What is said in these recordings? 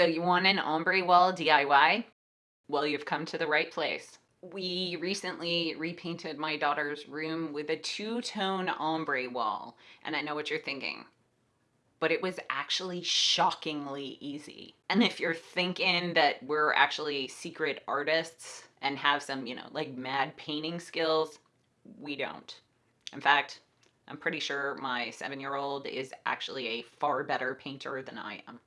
So you want an ombre wall DIY? Well, you've come to the right place. We recently repainted my daughter's room with a two-tone ombre wall, and I know what you're thinking, but it was actually shockingly easy. And if you're thinking that we're actually secret artists and have some, you know, like mad painting skills, we don't. In fact, I'm pretty sure my seven-year-old is actually a far better painter than I am.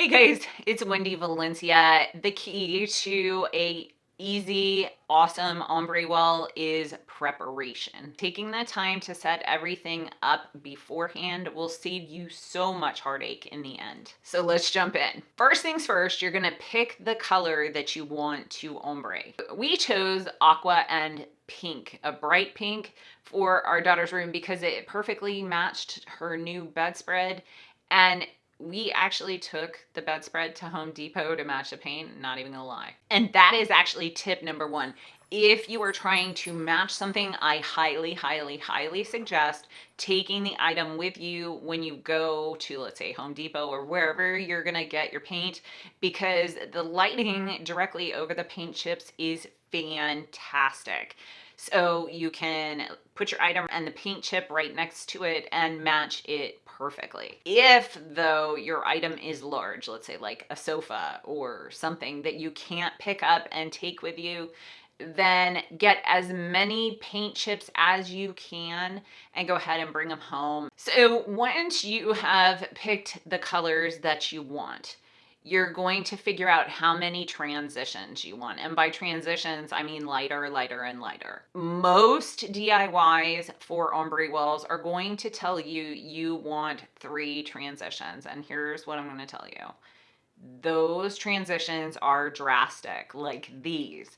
Hey guys, it's Wendy Valencia. The key to a easy, awesome ombre wall is preparation. Taking the time to set everything up beforehand will save you so much heartache in the end. So let's jump in. First things first, you're gonna pick the color that you want to ombre. We chose aqua and pink, a bright pink for our daughter's room because it perfectly matched her new bedspread and we actually took the bedspread to Home Depot to match the paint, not even gonna lie. And that is actually tip number one. If you are trying to match something, I highly, highly, highly suggest taking the item with you when you go to, let's say, Home Depot or wherever you're gonna get your paint, because the lighting directly over the paint chips is fantastic. So you can put your item and the paint chip right next to it and match it perfectly. If though your item is large, let's say like a sofa or something that you can't pick up and take with you, then get as many paint chips as you can and go ahead and bring them home. So once you have picked the colors that you want, you're going to figure out how many transitions you want. And by transitions, I mean lighter, lighter, and lighter. Most DIYs for ombre walls are going to tell you you want three transitions. And here's what I'm going to tell you. Those transitions are drastic, like these.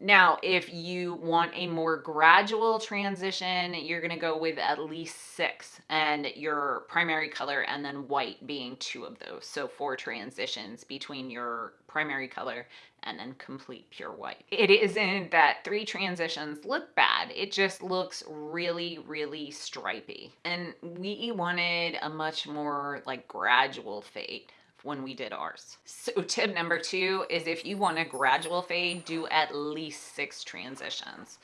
Now, if you want a more gradual transition, you're going to go with at least six and your primary color and then white being two of those. So four transitions between your primary color and then complete pure white. It isn't that three transitions look bad. It just looks really, really stripy. And we wanted a much more like gradual fade when we did ours. So tip number two is if you want a gradual fade, do at least six transitions.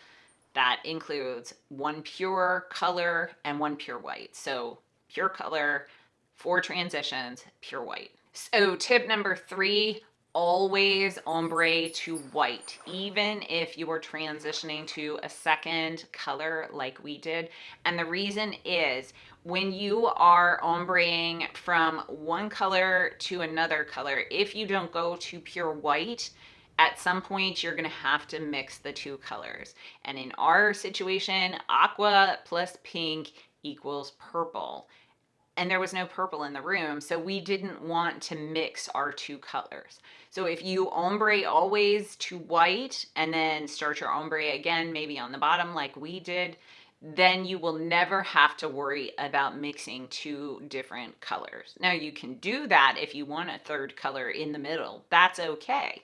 That includes one pure color and one pure white. So pure color, four transitions, pure white. So tip number three, always ombre to white, even if you are transitioning to a second color like we did. And the reason is when you are ombreing from one color to another color, if you don't go to pure white, at some point you're gonna have to mix the two colors. And in our situation, aqua plus pink equals purple and there was no purple in the room. So we didn't want to mix our two colors. So if you ombre always to white and then start your ombre again, maybe on the bottom like we did, then you will never have to worry about mixing two different colors. Now you can do that if you want a third color in the middle, that's okay.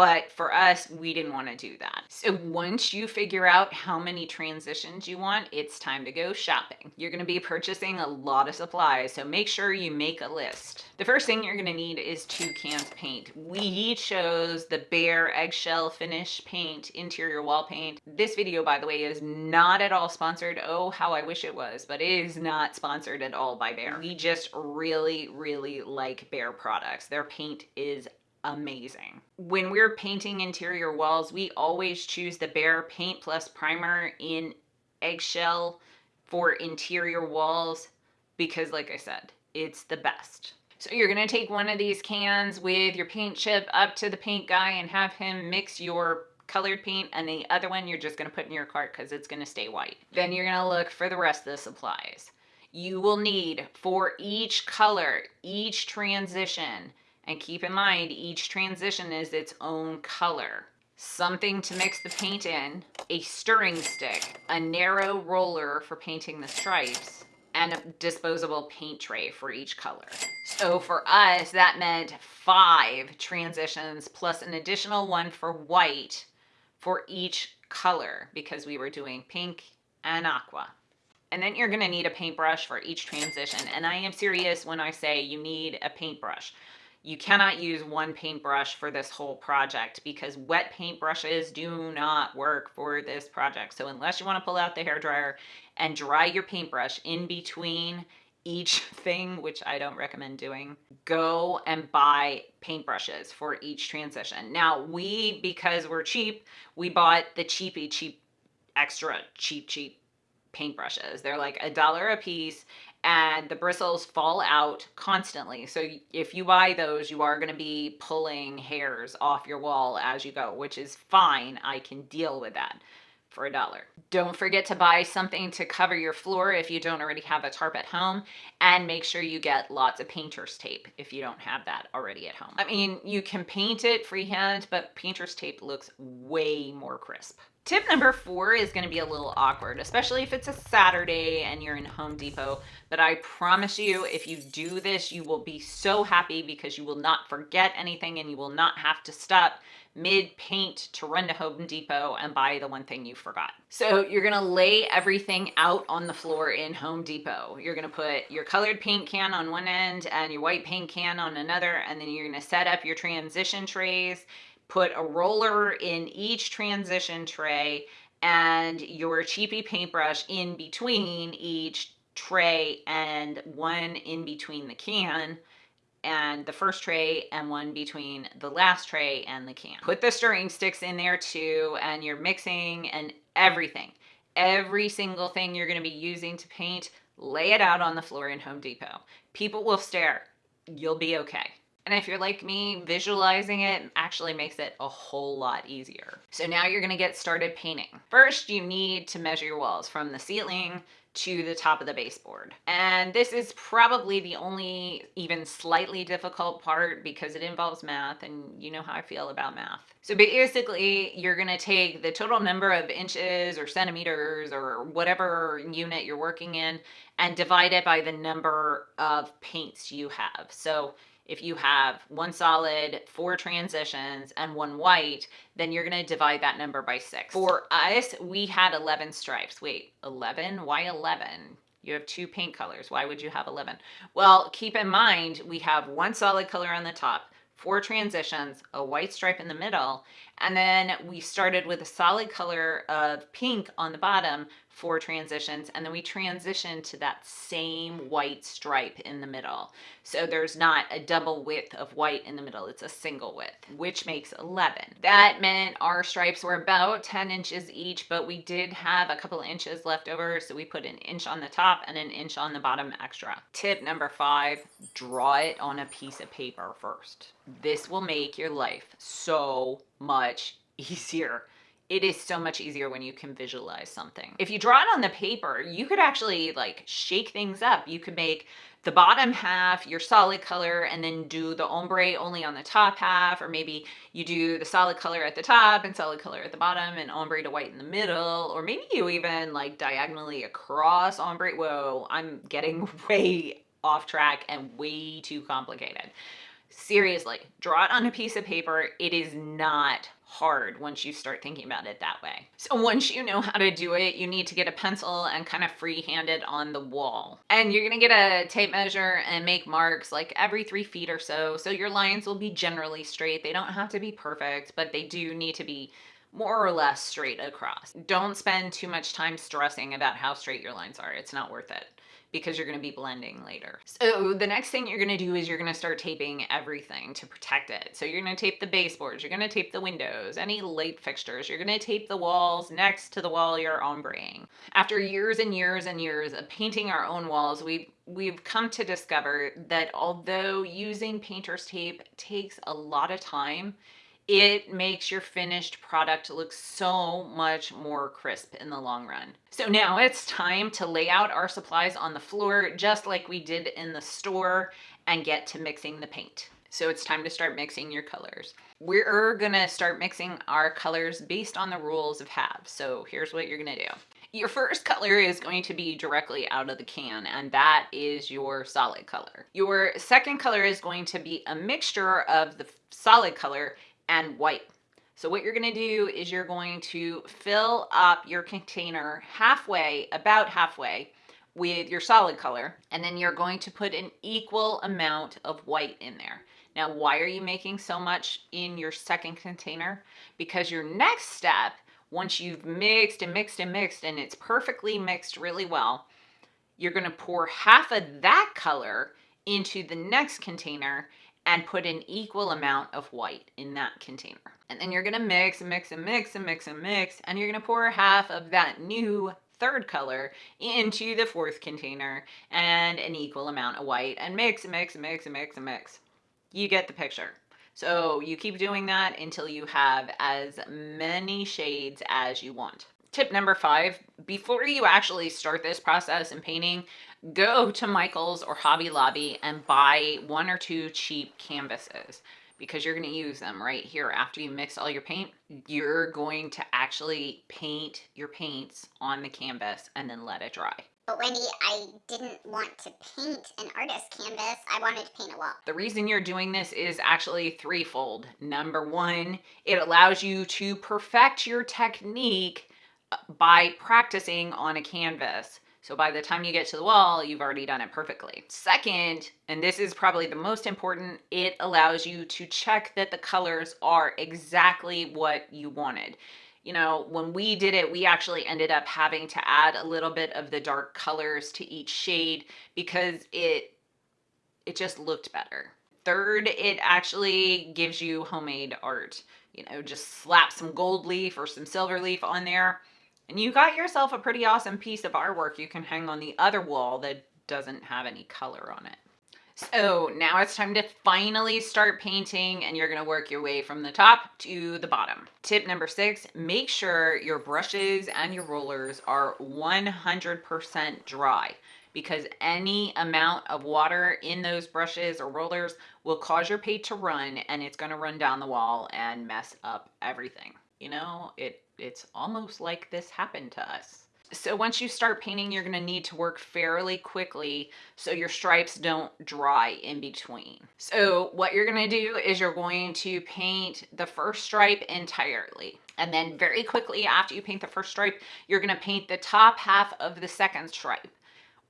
But for us, we didn't want to do that. So once you figure out how many transitions you want, it's time to go shopping. You're going to be purchasing a lot of supplies, so make sure you make a list. The first thing you're going to need is two cans of paint. We chose the Behr Eggshell Finish Paint Interior Wall Paint. This video, by the way, is not at all sponsored. Oh, how I wish it was, but it is not sponsored at all by Behr. We just really, really like Behr products. Their paint is amazing. When we're painting interior walls, we always choose the Behr Paint Plus Primer in eggshell for interior walls because like I said, it's the best. So you're gonna take one of these cans with your paint chip up to the paint guy and have him mix your colored paint and the other one you're just gonna put in your cart because it's gonna stay white. Then you're gonna look for the rest of the supplies. You will need for each color, each transition, and keep in mind, each transition is its own color. Something to mix the paint in, a stirring stick, a narrow roller for painting the stripes, and a disposable paint tray for each color. So for us, that meant five transitions plus an additional one for white for each color because we were doing pink and aqua. And then you're gonna need a paintbrush for each transition. And I am serious when I say you need a paintbrush. You cannot use one paintbrush for this whole project because wet paintbrushes do not work for this project. So unless you wanna pull out the hair dryer and dry your paintbrush in between each thing, which I don't recommend doing, go and buy paintbrushes for each transition. Now, we, because we're cheap, we bought the cheapy, cheap, extra cheap, cheap paintbrushes. They're like a dollar a piece and the bristles fall out constantly. So if you buy those, you are going to be pulling hairs off your wall as you go, which is fine. I can deal with that for a dollar. Don't forget to buy something to cover your floor if you don't already have a tarp at home and make sure you get lots of painter's tape if you don't have that already at home. I mean, you can paint it freehand, but painter's tape looks way more crisp. Tip number four is going to be a little awkward, especially if it's a Saturday and you're in Home Depot. But I promise you, if you do this, you will be so happy because you will not forget anything and you will not have to stop mid paint to run to Home Depot and buy the one thing you forgot. So you're gonna lay everything out on the floor in Home Depot. You're gonna put your colored paint can on one end and your white paint can on another, and then you're gonna set up your transition trays, put a roller in each transition tray, and your cheapy paintbrush in between each tray and one in between the can and the first tray and one between the last tray and the can. Put the stirring sticks in there too and you're mixing and everything. Every single thing you're gonna be using to paint, lay it out on the floor in Home Depot. People will stare. You'll be okay. And if you're like me, visualizing it actually makes it a whole lot easier. So now you're gonna get started painting. First, you need to measure your walls from the ceiling to the top of the baseboard. And this is probably the only even slightly difficult part because it involves math and you know how I feel about math. So basically you're gonna take the total number of inches or centimeters or whatever unit you're working in and divide it by the number of paints you have. So if you have one solid, four transitions, and one white, then you're gonna divide that number by six. For us, we had 11 stripes. Wait, 11? Why 11? You have two paint colors. Why would you have 11? Well, keep in mind, we have one solid color on the top, four transitions, a white stripe in the middle, and then we started with a solid color of pink on the bottom for transitions, and then we transition to that same white stripe in the middle. So there's not a double width of white in the middle, it's a single width, which makes 11. That meant our stripes were about 10 inches each, but we did have a couple inches left over, so we put an inch on the top and an inch on the bottom extra. Tip number five, draw it on a piece of paper first. This will make your life so much easier. It is so much easier when you can visualize something. If you draw it on the paper, you could actually like shake things up. You could make the bottom half your solid color and then do the ombre only on the top half or maybe you do the solid color at the top and solid color at the bottom and ombre to white in the middle or maybe you even like diagonally across ombre whoa i'm getting way off track and way too complicated seriously, draw it on a piece of paper. It is not hard once you start thinking about it that way. So once you know how to do it, you need to get a pencil and kind of freehand it on the wall. And you're gonna get a tape measure and make marks like every three feet or so. So your lines will be generally straight. They don't have to be perfect, but they do need to be more or less straight across. Don't spend too much time stressing about how straight your lines are. It's not worth it because you're going to be blending later. So the next thing you're going to do is you're going to start taping everything to protect it. So you're going to tape the baseboards, you're going to tape the windows, any light fixtures, you're going to tape the walls next to the wall you're ombreing. After years and years and years of painting our own walls, we we've come to discover that although using painter's tape takes a lot of time, it makes your finished product look so much more crisp in the long run. So now it's time to lay out our supplies on the floor just like we did in the store and get to mixing the paint. So it's time to start mixing your colors. We're gonna start mixing our colors based on the rules of halves. So here's what you're gonna do. Your first color is going to be directly out of the can, and that is your solid color. Your second color is going to be a mixture of the solid color and white. So what you're gonna do is you're going to fill up your container halfway, about halfway, with your solid color. And then you're going to put an equal amount of white in there. Now, why are you making so much in your second container? Because your next step, once you've mixed and mixed and mixed and it's perfectly mixed really well, you're gonna pour half of that color into the next container and put an equal amount of white in that container. And then you're gonna mix and mix and mix and mix and mix, and you're gonna pour half of that new third color into the fourth container and an equal amount of white and mix and mix and mix and mix and mix. You get the picture. So you keep doing that until you have as many shades as you want. Tip number five, before you actually start this process in painting, go to Michael's or Hobby Lobby and buy one or two cheap canvases because you're going to use them right here after you mix all your paint. You're going to actually paint your paints on the canvas and then let it dry. But Wendy, I didn't want to paint an artist canvas. I wanted to paint a wall. The reason you're doing this is actually threefold. Number one, it allows you to perfect your technique by practicing on a canvas. So by the time you get to the wall, you've already done it perfectly. Second, and this is probably the most important, it allows you to check that the colors are exactly what you wanted. You know, when we did it, we actually ended up having to add a little bit of the dark colors to each shade because it it just looked better. Third, it actually gives you homemade art. You know, just slap some gold leaf or some silver leaf on there and you got yourself a pretty awesome piece of artwork you can hang on the other wall that doesn't have any color on it. So now it's time to finally start painting and you're gonna work your way from the top to the bottom. Tip number six, make sure your brushes and your rollers are 100% dry because any amount of water in those brushes or rollers will cause your paint to run and it's gonna run down the wall and mess up everything. You know, it it's almost like this happened to us. So once you start painting, you're gonna need to work fairly quickly so your stripes don't dry in between. So what you're gonna do is you're going to paint the first stripe entirely. And then very quickly after you paint the first stripe, you're gonna paint the top half of the second stripe.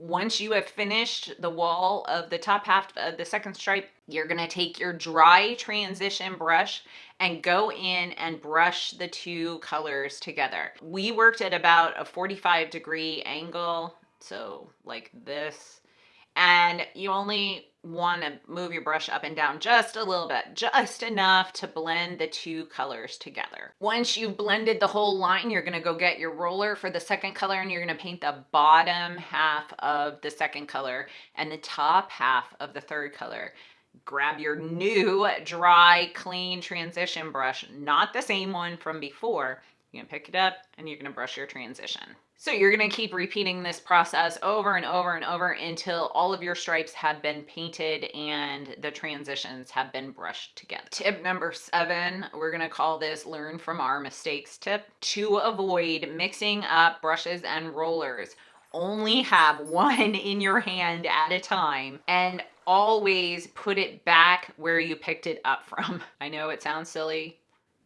Once you have finished the wall of the top half of the second stripe, you're gonna take your dry transition brush and go in and brush the two colors together. We worked at about a 45 degree angle, so like this, and you only want to move your brush up and down just a little bit, just enough to blend the two colors together. Once you've blended the whole line, you're going to go get your roller for the second color and you're going to paint the bottom half of the second color and the top half of the third color. Grab your new dry clean transition brush not the same one from before. You're gonna pick it up and you're gonna brush your transition so you're gonna keep repeating this process over and over and over until all of your stripes have been painted and the transitions have been brushed together. Tip number seven, we're gonna call this learn from our mistakes tip. To avoid mixing up brushes and rollers, only have one in your hand at a time and always put it back where you picked it up from. I know it sounds silly.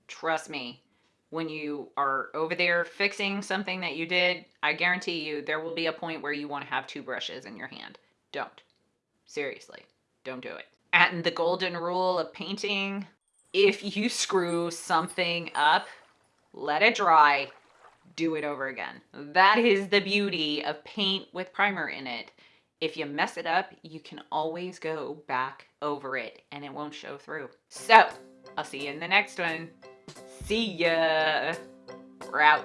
Trust me, when you are over there fixing something that you did, I guarantee you there will be a point where you want to have two brushes in your hand. Don't. Seriously, don't do it. And the golden rule of painting, if you screw something up, let it dry, do it over again. That is the beauty of paint with primer in it. If you mess it up, you can always go back over it and it won't show through. So, I'll see you in the next one. See ya. We're out.